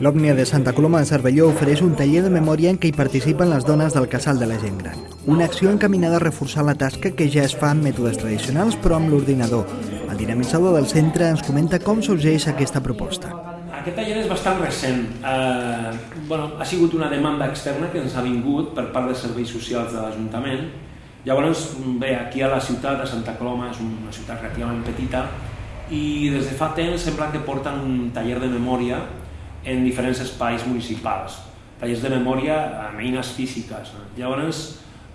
L'Òmnia de Santa Coloma de Cervelló ofereix un taller de memòria en què hi participen les dones del casal de la gent gran. Una acció encaminada a reforçar la tasca que ja es fa amb mètodes tradicionals però amb l'ordinador. El dinamitzador del centre ens comenta com sorgeix aquesta proposta. Aquest taller és bastant recent. Eh, bueno, ha sigut una demanda externa que ens ha vingut per part dels serveis socials de l'Ajuntament. Llavors, bé, aquí a la ciutat de Santa Coloma és una ciutat relativament petita i des de fa temps sembla que porten un taller de memòria en diferents espais municipals, tallers de memòria amb eines físiques. Llavors,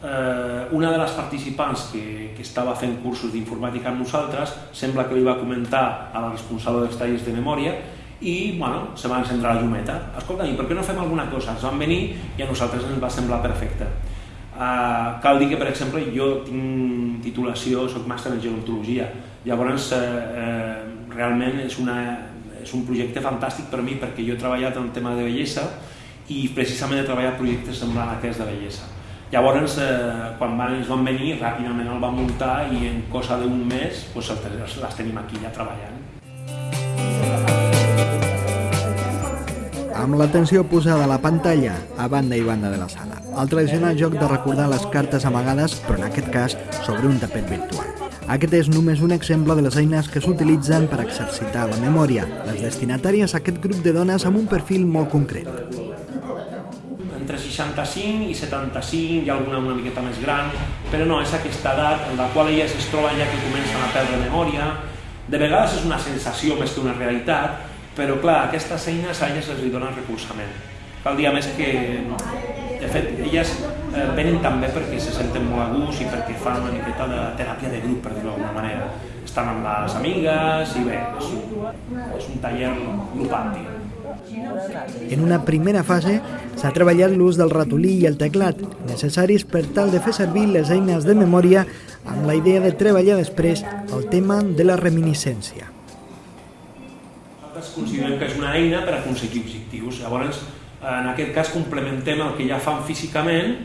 eh, una de les participants que, que estava fent cursos d'informàtica amb nosaltres sembla que li va comentar a la responsable dels tallers de memòria i bueno, se va encendre la llumeta. Escolta, i per què no fem alguna cosa? Ens van venir i a nosaltres ens va semblar perfecte. Uh, cal dir que, per exemple, jo tinc titulació, soc màster en gerontologia, llavors eh, eh, realment és una, és un projecte fantàstic per mi perquè jo he treballat en el tema de bellesa i precisament he treballat projectes semblants a aquests de bellesa. Llavors, eh, quan van, ens van venir, ràpidament el van muntar i en cosa d'un mes pues, les tenim aquí ja treballant. Amb l'atenció posada a la pantalla, a banda i banda de la sala. El tradicional joc de recordar les cartes amagades, però en aquest cas sobre un tapet virtual. Aquest és només un exemple de les eines que s'utilitzen per exercitar la memòria, les destinatàries a aquest grup de dones amb un perfil molt concret. Entre 65 i 75, hi ha alguna una miqueta més gran, però no, és aquesta edat en la qual elles es troben ja que comencen a perdre memòria. De vegades és una sensació més que una realitat, però clar, aquestes eines a elles els donen recolzament. Cal dir a més que de fet, elles eh, venen també perquè se senten molt a gust i perquè fan una miqueta de teràpia de grup, per dir-ho d'alguna manera. Estan amb les amigues i bé, és un, és un taller grupal, En una primera fase s'ha treballat l'ús del ratolí i el teclat, necessaris per tal de fer servir les eines de memòria amb la idea de treballar després el tema de la reminiscència. Nosaltres considerem que és una eina per aconseguir objectius. Llavors, en aquest cas complementem el que ja fan físicament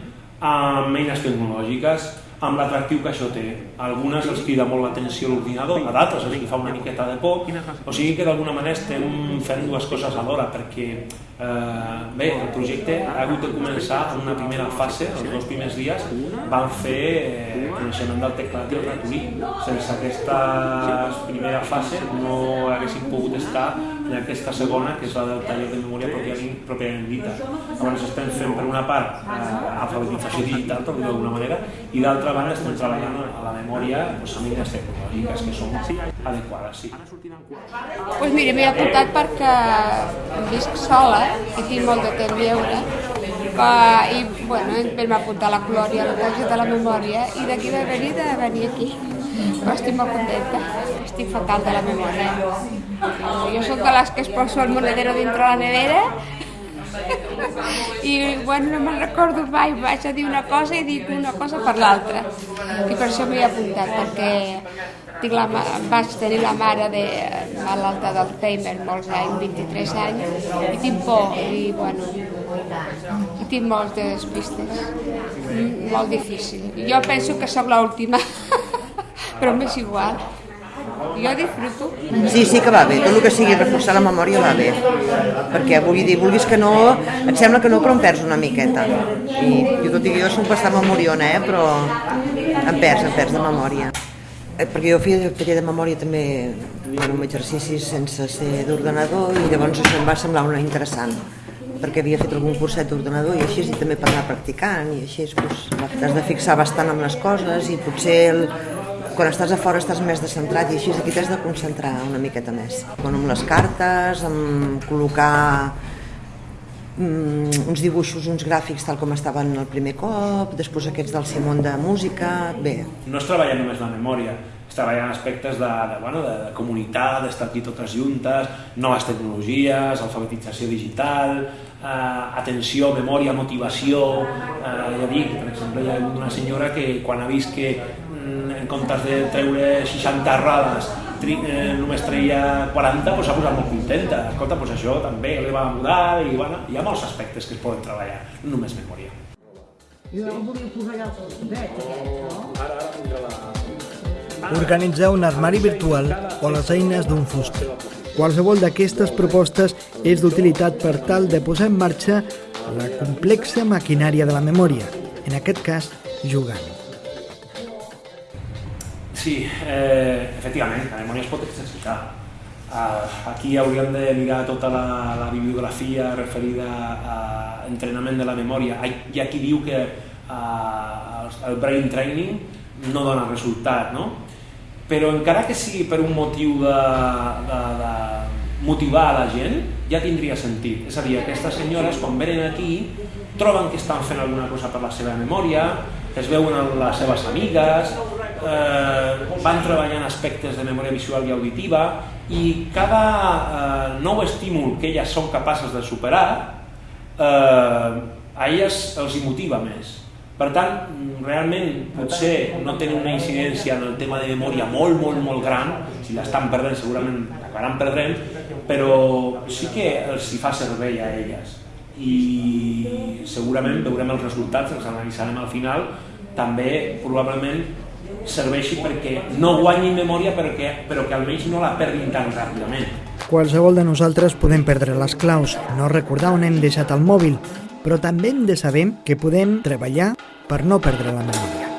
amb eines tecnològiques, amb l'atractiu que això té. A algunes els crida molt l'atenció l'ordinador, a d'altres els fa una miqueta de por, o sigui que d'alguna manera estem fent dues coses alhora, perquè eh, bé, el projecte ha hagut de començar en una primera fase, els dos primers dies van fer eh, coneixement del teclat i el ratolí. Sense aquesta primera fase no haguéssim pogut estar i aquesta segona, que és la del taller de memòria pròpiament, pròpiament dita. Llavors estem fent per una part eh, alfabetització digital, per dir d'alguna manera, i d'altra banda estem treballant a la memòria doncs, amb eines tecnològiques que són adequades. Sí. Pues mira, m'he apuntat perquè visc sola i tinc molt de temps lliure i bueno, vam apuntar la Colòria a la de la memòria i d'aquí va venir de venir aquí però estic molt contenta, estic fatal de la memòria. Jo sóc de les que es poso el monedero dintre la nevera i bueno, no me'n recordo mai, vaig a dir una cosa i dic una cosa per l'altra. I per això m'hi he apuntat, perquè tinc la, vaig tenir la mare de malalta d'Alzheimer molts anys, 23 anys, i tinc por, i bueno, i tinc moltes pistes, molt difícil. Jo penso que sóc l'última. però m'és igual. Jo disfruto. Sí, sí que va bé, tot el que sigui reforçar la memòria va bé, perquè vull dir, vulguis que no, et sembla que no, però em perds una miqueta. I jo tot i que jo soc bastant memoriona, eh, però em perds, em perds de memòria. Eh, perquè jo feia taller de memòria també bueno, amb exercicis sense ser d'ordenador i llavors això em va semblar una interessant perquè havia fet algun curset d'ordenador i així i també per anar practicant i així doncs, t'has de fixar bastant amb les coses i potser el, quan estàs a fora estàs més descentrat i així aquí t'has de concentrar una miqueta més. Bueno, amb les cartes, amb col·locar mm, uns dibuixos, uns gràfics tal com estaven el primer cop, després aquests del Simón de música, bé. No es treballa només la memòria, es treballen aspectes de, de, bueno, de, de comunitat, d'estar aquí totes juntes, noves tecnologies, alfabetització digital, eh, atenció, memòria, motivació, eh, ja dic, per exemple, hi ha una senyora que quan ha vist que en comptes de treure 60 errades tri, eh, només treia 40, doncs s'ha posat molt contenta. Escolta, doncs això també li va mudar i bueno, hi ha molts aspectes que es poden treballar, no només memòria. Jo volia posar allà el no? Ara, ara tindrà la... organitzar un armari virtual o les eines d'un fuster. Qualsevol d'aquestes propostes és d'utilitat per tal de posar en marxa la complexa maquinària de la memòria, en aquest cas jugant. Sí, eh, efectivament, la memòria es pot exercitar. Uh, aquí hauríem de mirar tota la, la bibliografia referida a entrenament de la memòria. Hi ha qui diu que uh, el brain training no dona resultat, no? Però encara que sigui per un motiu de, de, de motivar a la gent, ja tindria sentit. És a dir, aquestes senyores, quan venen aquí, troben que estan fent alguna cosa per la seva memòria, es veuen les seves amigues, eh, van treballant aspectes de memòria visual i auditiva i cada eh, nou estímul que elles són capaces de superar eh, a elles els hi motiva més. Per tant, realment potser no tenen una incidència en el tema de memòria molt, molt, molt gran, si l'estan perdent segurament acabaran perdent, però sí que els hi fa servei a elles i segurament veurem els resultats, els analitzarem al final, també probablement serveixi perquè no guanyi memòria però que, però que almenys no la perdin tan ràpidament. Qualsevol de nosaltres podem perdre les claus, no recordar on hem deixat el mòbil, però també hem de saber que podem treballar per no perdre la memòria.